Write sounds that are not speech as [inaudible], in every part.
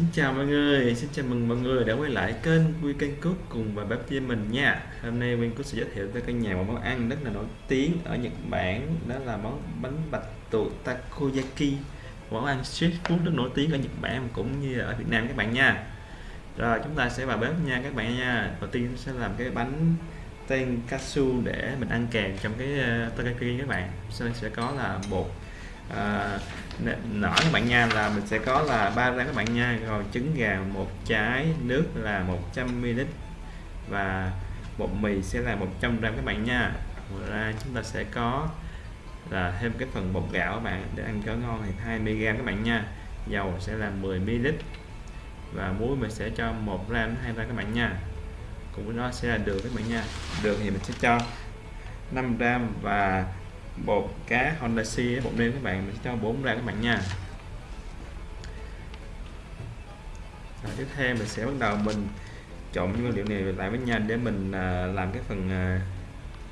Xin chào mọi người, xin chào mừng mọi người đã quay lại kênh Quy Kênh Cook cùng và bếp với mình nha. Hôm nay Nguyên Cook sẽ giới thiệu với căn nhà một món ăn rất là nổi tiếng ở Nhật Bản Đó là món bánh bạch tuộc takoyaki. Món ăn street food rất nổi tiếng ở Nhật Bản cũng như ở Việt Nam các bạn nha. Rồi chúng ta sẽ vào bếp nha các bạn nha. Đầu tiên sẽ làm cái bánh tenkatsu để mình ăn kèm trong cái uh, takoyaki các bạn. Sau đây sẽ có là bột uh, nở các bạn nha là mình sẽ có là ba rang các bạn nha, rồi trứng gà, một trái nước là 100 ml và bột mì sẽ là 100 gram các bạn nha. Ngoài ra chúng ta sẽ có là thêm cái phần bột gạo các bạn để ăn cho ngon thì 20 gram các bạn nha. Dầu sẽ là 10 ml và muối mình sẽ cho 1 gram 2 gram các bạn nha. Cùng với đó sẽ là đường các bạn nha. Đường thì mình sẽ cho 5 gram và bột cá Honda C bột nêm các bạn mình sẽ cho 4 ra các bạn nha. Rồi, tiếp theo mình sẽ bắt đầu mình trộn những nguyên liệu này lại với nhau để mình à, làm cái phần à,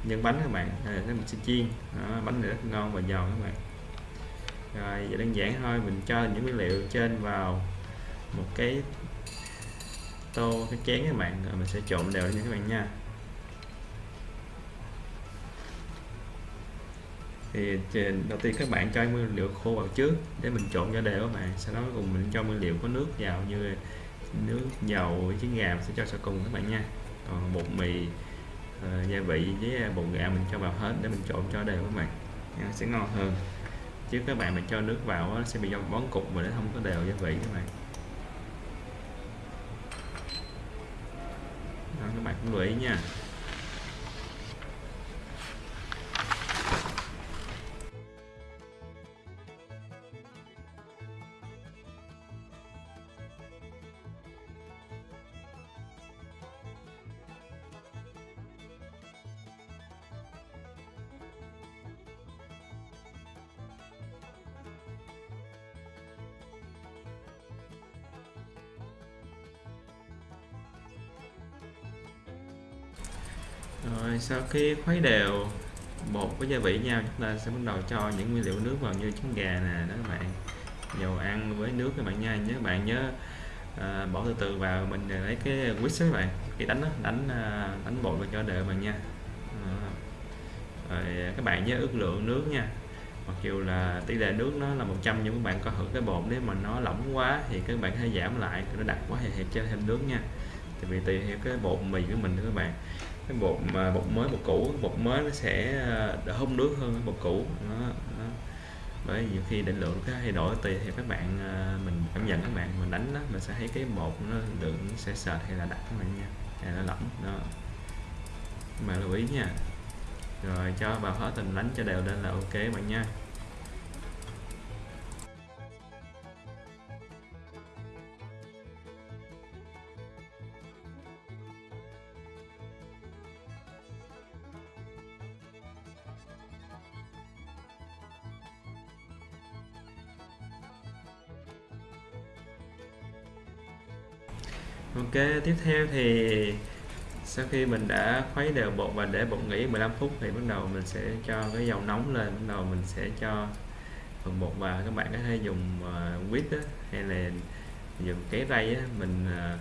nhân bánh các bạn. À, mình sẽ chiên. Đó, bánh này rất ngon và giòn các bạn. Rồi vậy đơn giản thôi mình cho những nguyên liệu trên vào một cái tô cái chén các bạn. Rồi mình sẽ trộn đều lên các bạn nha. Thì đầu tiên các bạn cho nguyên liệu khô vào trước để mình trộn cho đều các bạn. Sau đó cùng mình cho nguyên liệu có nước vào như nước dầu trứng gà sẽ cho sau cùng các bạn nha. Còn bột mì uh, gia vị với ờ, bột gạo mình cho vào hết để mình trộn cho đều các bạn. Nha, sẽ ngon hơn. Chứ các bạn mà cho nước vào nó sẽ bị bón cục mà nó không có đều gia vị các bạn. Đó, các bạn cũng lưu ý nha. Rồi sau khi khuấy đều bột với gia vị nhau chúng ta sẽ bắt đầu cho những nguyên liệu nước vào như trứng gà nè đó các bạn. Dầu ăn với nước các bạn nha. Nhớ các bạn nhớ à, bỏ từ từ vào mình lấy cái whisk các bạn. Cái đánh đó, đánh à, đánh bột vào cho đều bạn nha. À, rồi các bạn nhớ ước lượng nước nha. Mặc dù là tỷ lệ nước nó là 100 nhưng các bạn có thử cái bột nếu mà nó lỏng quá thì các bạn hãy giảm lại nó đặc quá thì hãy cho thêm nước nha. Tại vì tùy theo cái bột mì của mình các bạn cái bột mà bột mới bột cũ bột mới nó sẽ đỡ hút nước hơn bột cũ. Nó, nó bởi nhiều khi định lượng cái thay đổi tùy theo các bạn ờ, mình cảm nhận các bạn mình đánh đó mình sẽ thấy cái bột nó lượng sẽ sệt hay là đặc các bạn nha hay là lỏng đó. Mà lưu ý nha. Rồi cho vào hết tình đánh cho đều lên là ok bạn nha. Ok tiếp theo thì sau khi mình đã khuấy đều bột và để bột nghỉ 15 phút thì bắt đầu mình sẽ cho cái dầu nóng lên bắt đầu mình sẽ cho phần bột vào. Các bạn có thể dùng uh, quýt hay là dùng cái ray á, mình uh,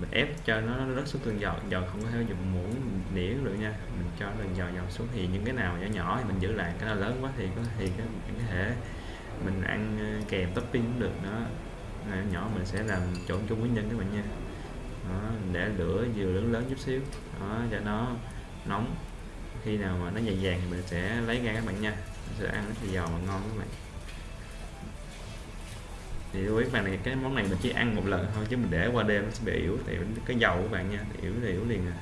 mình ép cho nó rớt xuống từng giọt. Giọt không có thể dùng muỗng nĩa được nha. Mình cho từng giọt giọt xuống. Thì những cái nào nhỏ nhỏ thì mình giữ lại. Cái nào lớn quá thì có thì cái có thể mình ăn ờ, kèm topping cũng được. Đó. Nhỏ mình sẽ làm trộn chung với nhân các bạn nha đó, để lửa vừa lớn lớn chút xíu. Đó, cho nó nóng. Khi nào mà nó vàng vàng thì mình sẽ lấy ra các bạn nha. Mình sẽ ăn rất là giòn và ngon các bạn. Thì lưu ý bạn này cái món này mình chỉ ăn một lần thôi chứ mình để qua đêm nó sẽ bị yếu thì cái dầu của bạn nha yếu thì yếu liền à.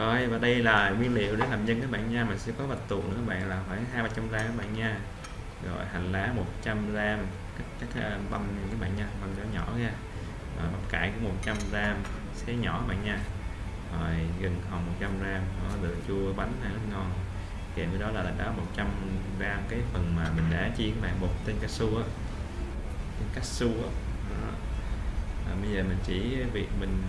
Rồi và đây là nguyên liệu để làm nhân các bạn nha. Mình sẽ có bạch tuộc nữa các bạn là khoảng hai ba trăm gram các bạn nha. Rồi hành lá 100 gram các, các à, băm các bạn nha băm nhỏ nhỏ ra rồi, bắp cải cũng 100 gram xé nhỏ các bạn nha. Rồi gừng hồng 100 gram đó, được chua bánh này rất ngon. Kèm với đó là đó 100 gram cái phần mà mình đã chiên các bạn bột tinh cao su á tinh cao su á bây giờ mình chỉ việc mình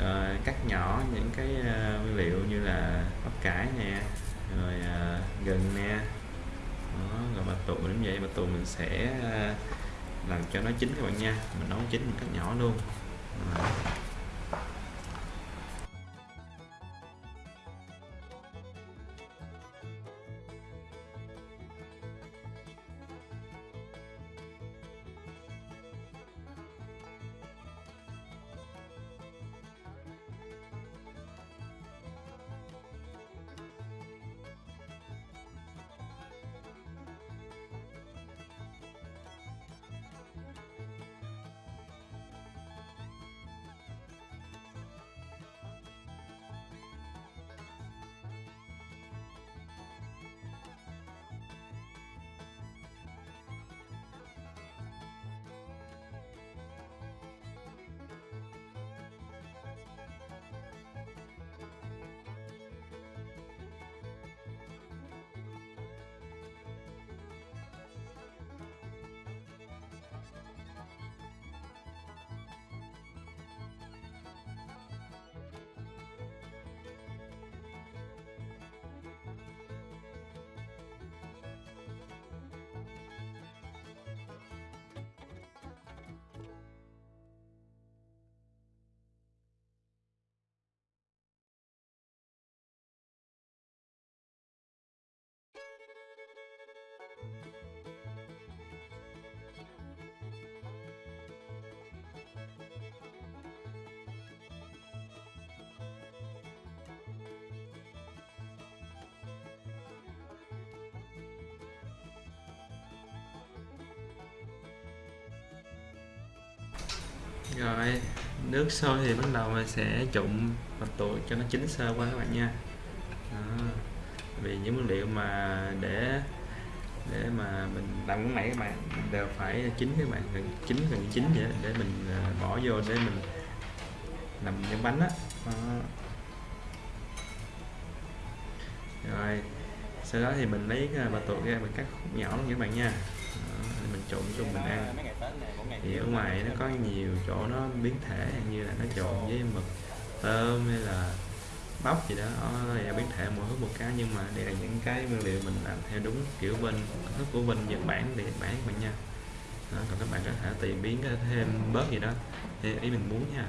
rồi cắt nhỏ những cái ờ, nguyên liệu như là bắp cải nè rồi ờ, gừng nè. Đó, rồi bạch tuộc cũng vậy bạch tuộc mình sẽ làm cho nó chín các bạn nha. Mình nấu chín một cách nhỏ luôn. Rồi. Rồi nước sôi thì bắt đầu mình sẽ trụng mặt tuộc cho nó chín sơ qua các bạn nha đó. vì những nguyên liệu mà để để mà mình làm món này các bạn đều phải chín các bạn gần chín gần chín vậy để mình à, bỏ vô để mình làm nhân bánh á đó. rồi sau đó thì mình lấy à, bà tuột ra mình cắt khúc nhỏ luôn các bạn nha đó, mình trộn chung mình ăn thì ở ngoài nó có nhiều chỗ nó biến thể như là nó trộn với mực tôm hay là bắp gì đó. Nó là biến thể mỗi thứ một cái nhưng mà đây là những cái nguyên liệu mình làm theo đúng kiểu bên thức của bên Nhật Bản để Nhật Bản các bạn nha. Đó, còn các bạn có thể tìm biến thêm bớt gì đó. Theo ý mình muốn nha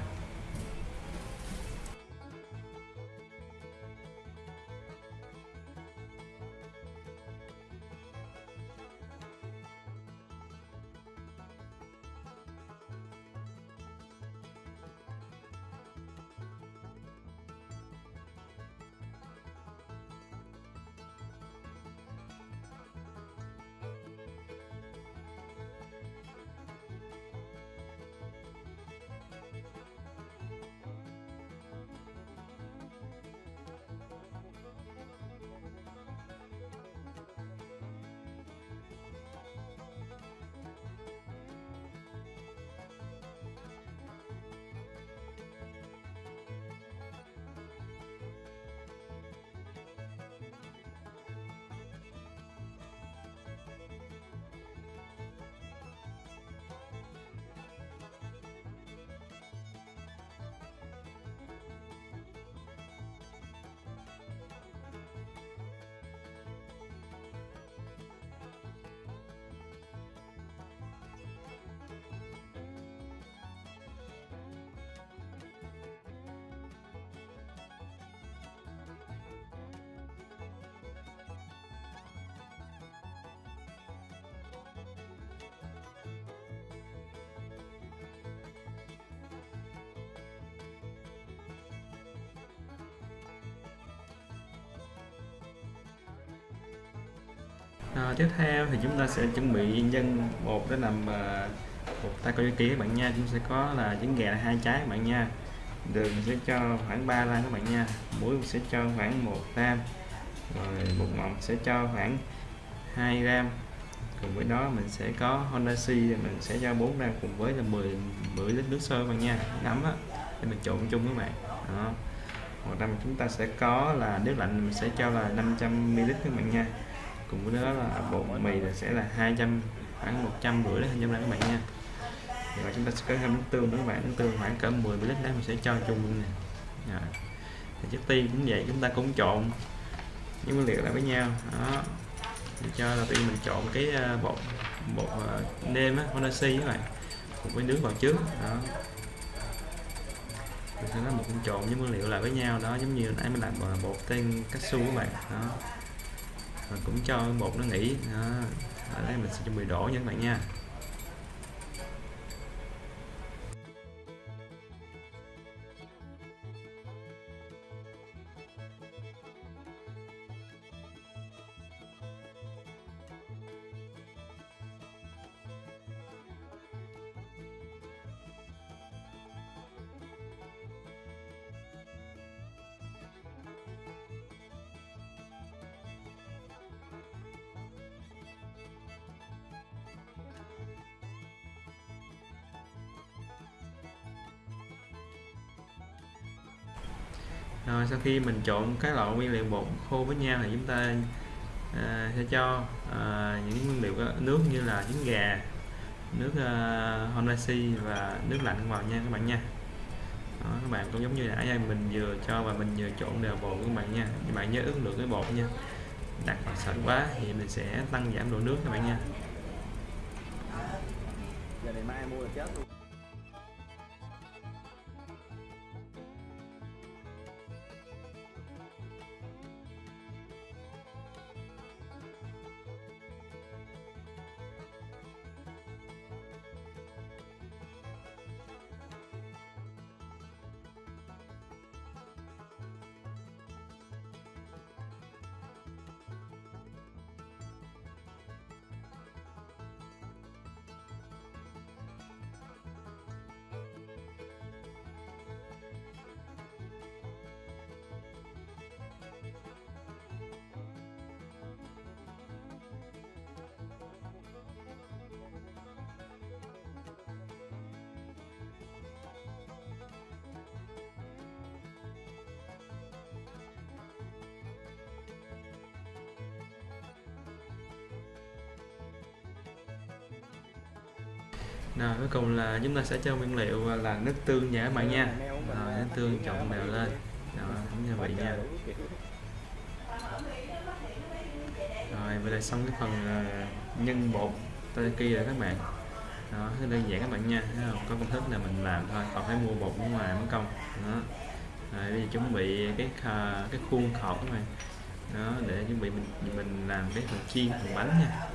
À, tiếp theo thì chúng ta sẽ chuẩn bị nhân một để làm uh, coi takoyaki các bạn nha. Chúng sẽ có là trứng gà hai trái các bạn nha. Đường sẽ cho khoảng 3 gram các bạn nha. Muối sẽ cho khoảng 1 gram rồi bột ngọt sẽ cho khoảng 2 gram cùng với đó mình sẽ có Honda C mình sẽ cho 4 gram cùng với là 10 10 lít nước sôi các bạn nha. Nấm á để mình trộn chung các bạn. Đó. Hoặc là chúng ta sẽ có là nước lạnh mình sẽ cho là 500 ml các bạn nha cùng với đó là bột mì là sẽ là 200 khoảng 100 rưỡi đến 200 các bạn nha. Và chúng ta sẽ có thêm nước tương các bạn, nước tương khoảng cỡ 10 ml đấy mình sẽ cho chung luôn nè. Rồi. thì trước tiên cũng vậy, chúng ta cũng trộn những nguyên liệu lại với nhau. Đó. Mình cho là tiên mình trộn cái ờ, bột bột ờ, nêm á, Honasi các bạn, cùng với nước vào trước. Đó. Mình sẽ nó một trộn những nguyên liệu lại với nhau, đó, giống như nãy mình làm ờ, bột tên cashew su các bạn. Đó cũng cho bột nó nghỉ. Đó, ở đây mình sẽ chuẩn bị đổ nha các bạn nha. Rồi sau khi mình trộn các loại nguyên liệu bột khô với nhau thì chúng ta à, sẽ cho à, những nguyên liệu nước như là trứng gà nước uh, honasi và nước lạnh vào nha các bạn nha. Đó, các bạn cũng giống như nãy mình vừa cho và mình vừa trộn đều bột các bạn nha. Các bạn nhớ ước lượng cái bột nha đặt vào sợi quá thì mình sẽ tăng giảm độ nước các bạn nha. Giờ này mai mua là chết luôn. Rồi, cuối cùng là chúng ta sẽ cho nguyên liệu là nước tương nha các bạn nha. Rồi, nước tương trộn đều lên. Rồi, cũng như vậy nha. Rồi, vậy là xong cái phần ờ, nhân bột teriyaki rồi các bạn. Đó, rất đơn giản các bạn nha. Thấy không? có công thức là mình làm thôi, còn phải mua bột ở ngoài mất công. Đó. Rồi, bây giờ chuẩn bị cái cái khuôn khọt các bạn. Đó, để chuẩn bị mình mình làm cái phần chiên, phần bánh nha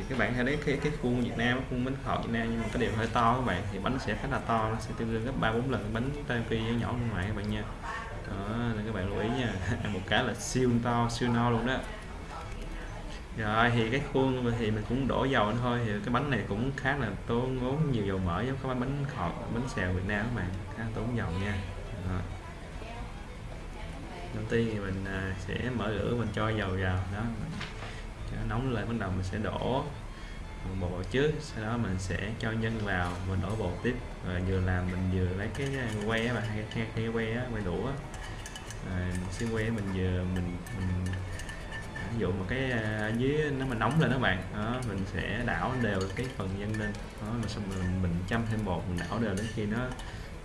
thì các bạn hãy đấy cái cái khuôn Việt Nam, khuôn bánh khọt Việt Nam, nhưng mà cái điều hơi to các bạn. Thì bánh sẽ khá là to, nó sẽ tương đương gấp ba, bốn lần bánh Taiyaki nhỏ bên ngoài các bạn nha. Đó, nên các bạn lưu ý nha. [laughs] Ăn một cái là siêu to, siêu no luôn đó. Rồi, thì cái khuôn thì mình cũng đổ dầu thôi. Thì cái bánh này cũng khá là tốn, ngốn nhiều dầu mỡ giống cái bánh khọt bánh xèo Việt Nam các bạn. Khá tốn dầu nha. Rồi. đầu tiên thì mình à, sẽ mở lửa mình cho dầu vào. Đó cho nó nóng lên bắt đầu mình sẽ đổ bột trước. Sau đó mình sẽ cho nhân vào mình đổ bột tiếp. Rồi vừa làm mình vừa lấy cái que mà hay cái, cái que que đũa rồi xin que mình vừa mình mình ví dụ một cái ở dưới nó mà nóng lên đó bạn. Đó mình sẽ đảo đều cái phần nhân lên. Đó mà xong mình mình chăm thêm bột mình đảo đều đến khi nó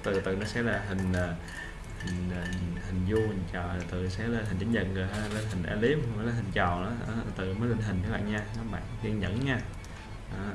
từ từ nó sẽ là hình à, hình, hình vuông hình tròn từ sẽ lên hình chữ nhật rồi ha lên hình elip lên hình tròn đó từ mới lên hình các bạn nha các bạn kiên nhẫn nha đó.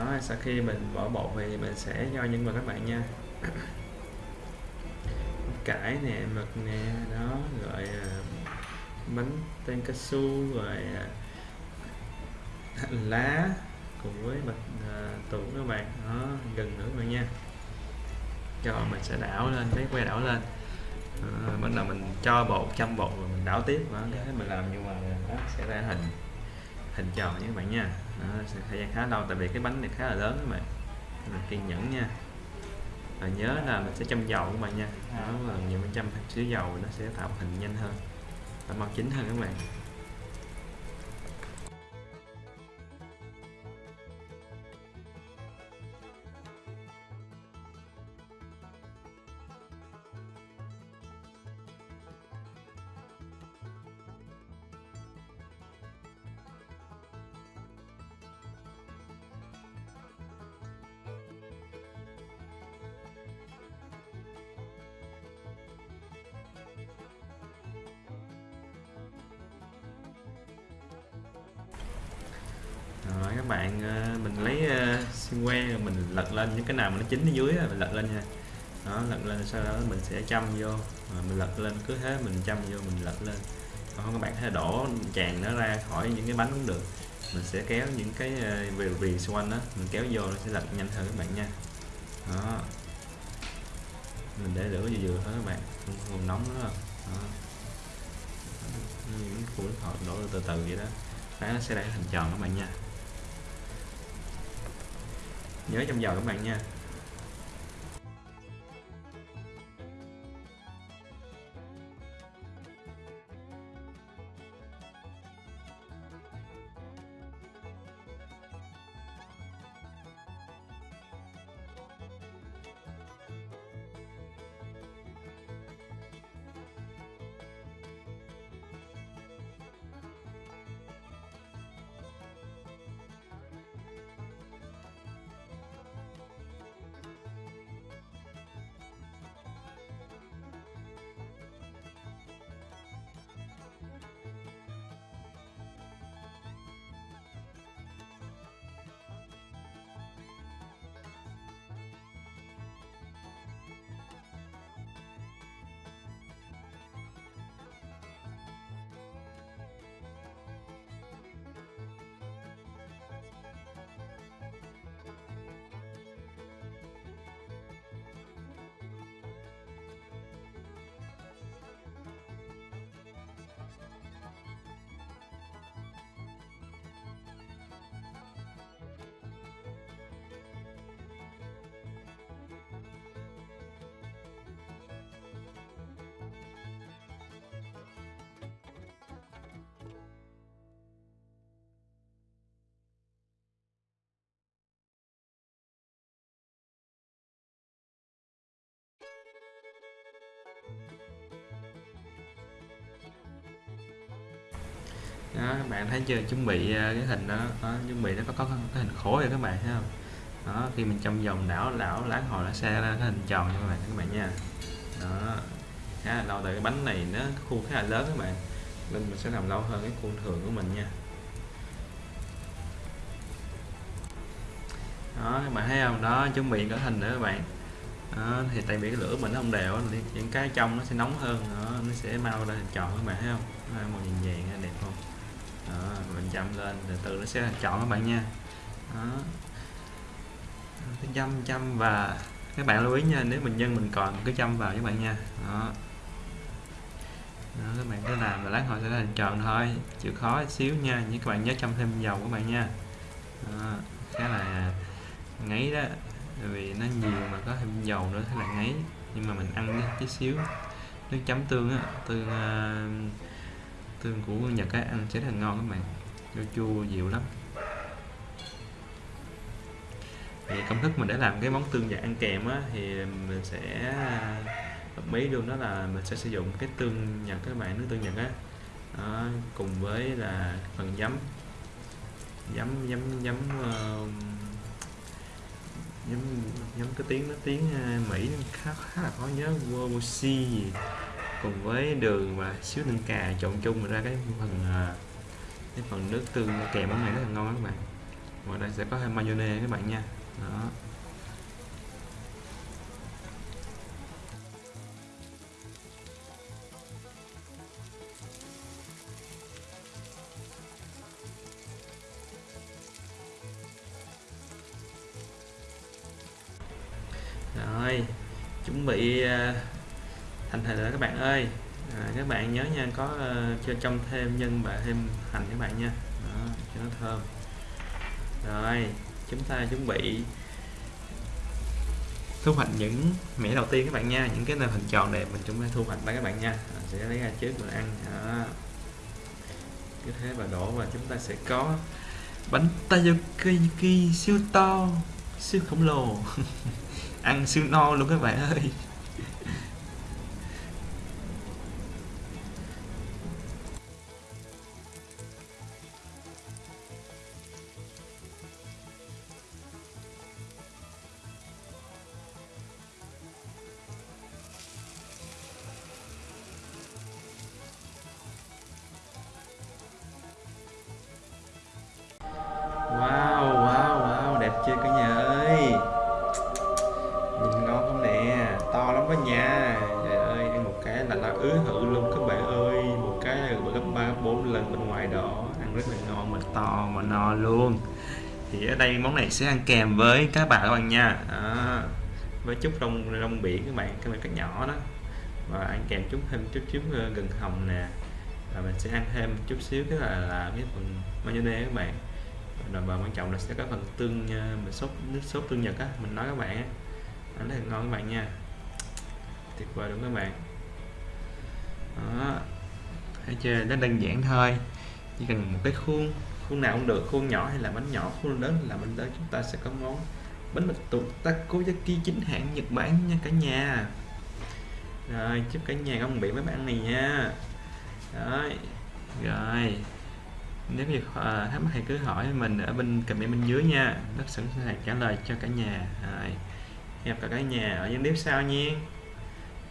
Đó sau khi mình bỏ bột thì mình sẽ cho nhân vào các bạn nha. [coughs] Cải nè mực nè đó rồi à, bánh tên cao su rồi à, [laughs] lá cùng với bạch à, tủ các bạn. Đó gần nữa các bạn nha. Cho mình sẽ đảo lên cái que đảo lên. À, bắt đầu mình cho bột chăm bột rồi mình đảo tiếp. Đó cái mình làm như mà nó sẽ ra hình hình tròn nha các bạn nha. Đó, sẽ thời gian khá lâu tại vì cái bánh này khá là lớn các bạn. Mình kiên nhẫn nha. Và nhớ là mình sẽ châm dầu các bạn nha. Đó là nhiều mình châm xíu dầu nó sẽ tạo hình nhanh hơn và màu chín hơn các bạn. Bạn ờ, mình lấy ờ, xiên que rồi mình lật lên những cái nào mà nó chín ở dưới mình lật lên nha. Đó lật lên sau đó mình sẽ châm vô rồi mình lật lên cứ thế mình châm vô mình lật lên. Còn không các bạn có thể đổ tràn nó ra khỏi những cái bánh cũng được. Mình sẽ kéo những cái ờ, viền viền xung quanh đó mình kéo vô nó sẽ lật nhanh hơn các bạn nha. Đó. Mình để lửa vừa vừa thôi các bạn không, không nóng nữa. Đâu đó. những củ nước đổ từ từ vậy đó. Đấy, nó sẽ ra thành tròn các bạn nha nhớ trong giờ các bạn nha. Đó các bạn thấy chưa? Chuẩn bị ờ, cái hình đó, đó chuẩn bị nó có có cái hình khối rồi các bạn thấy không? Đó khi mình trong vòng đảo đảo láng hồi nó xe ra cái hình tròn như các bạn các bạn nha. Đó khá là lâu tại cái bánh này nó khuôn khá là lớn các bạn. Nên mình sẽ làm lâu hơn cái khuôn thường của mình nha. Đó các bạn thấy không? Đó chuẩn bị cái hình nữa các bạn. Đó, thì tại vì cái lửa mình nó không đều những cái trong nó sẽ nóng hơn đó, nó sẽ mau ra hình tròn các bạn thấy không? Màu vàng vàng đẹp không? Đó, mình chậm lên từ từ nó sẽ chọn các bạn nha. Đó. Cái châm châm và các bạn lưu ý nha nếu mình nhân mình còn cứ châm vào các bạn nha. Đó. Đó, các bạn cứ làm và lát hồi sẽ thành tròn thôi chịu khó xíu nha nhưng các bạn nhớ châm thêm dầu các bạn nha. Đó, khá là ngấy đó vì nó nhiều mà có thêm dầu nữa thế là ngấy nhưng mà mình ăn tí xíu. Nước chấm tương á tương uh, tương của Nhật á ăn sẽ rất là ngon các bạn. Chua chua dịu lắm. Thì công thức mình để làm cái món tương dạng ăn kèm á thì mình sẽ à, hợp ý luôn đó là mình sẽ sử dụng cái tương Nhật các bạn nước tương Nhật á. Đó, cùng với là phần giấm. Giấm giấm giấm uh, giấm giấm cái tiếng à, nó tiếng uh, Mỹ khá khá là khó nhớ Woshi gì cùng với đường và xíu tinh cà trộn chung ra cái phần à, cái phần nước tương kèm món này rất là ngon các bạn. Ngoài đây sẽ có thêm mayonnaise các bạn nha. Đó. Rồi, chuẩn bị à, thành hình rồi các bạn ơi. À, các bạn nhớ nha có uh, cho trong thêm nhân và thêm hành các bạn nha. Đó, cho nó thơm. Rồi chúng ta chuẩn bị thu hoạch những mẻ đầu tiên các bạn nha. Những cái nền hình tròn đẹp mình chúng ta thu hoạch đó các bạn nha. À, sẽ lấy ra trước mình ăn. Đó. cứ thế và đổ và chúng ta sẽ có bánh takoyaki siêu to siêu khổng lồ. [laughs] Ăn siêu no luôn các bạn ơi. Quá nha. Trời ơi, ăn một cái là là ứ hự luôn các bạn ơi. Một cái là gấp 3, 4 lần bên ngoài đó. Ăn rất là ngon mà to mà no luôn. Thì ở đây món này sẽ ăn kèm với cá bạc các bạn nha. À, Với chút rong, rong biển các bạn, các bạn cắt nhỏ đó. Và ăn kèm chút thêm chút chút ờ, gừng hồng nè. Và mình sẽ ăn thêm chút xíu cái là, là cái phần mayonnaise các bạn. Rồi và quan trọng là sẽ có phần tương mình sốt nước sốt tương nhật á mình nói các bạn á. Ăn rất là ngon các bạn nha tuyệt vời đúng các bạn. Đó. Thấy chưa? Nó đơn giản thôi. Chỉ cần một cái khuôn khuôn nào cũng được khuôn nhỏ hay là bánh nhỏ khuôn lớn là bánh lớn chúng ta sẽ có món bánh mì tụt takoyaki chính hãng Nhật Bản nha cả nhà. Rồi chúc cả nhà không bị mấy bạn này nha. Rồi rồi. Nếu như à, ờ, thắc mắc thì cứ hỏi mình ở bên comment bên dưới nha. Rất sẵn sàng trả lời cho cả nhà. Rồi hẹn gặp cả nhà ở những clip sau nha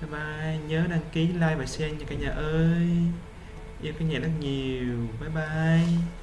bye bye nhớ đăng ký like và share nha cả nhà ơi. Yêu cả nhà rất nhiều. Bye bye.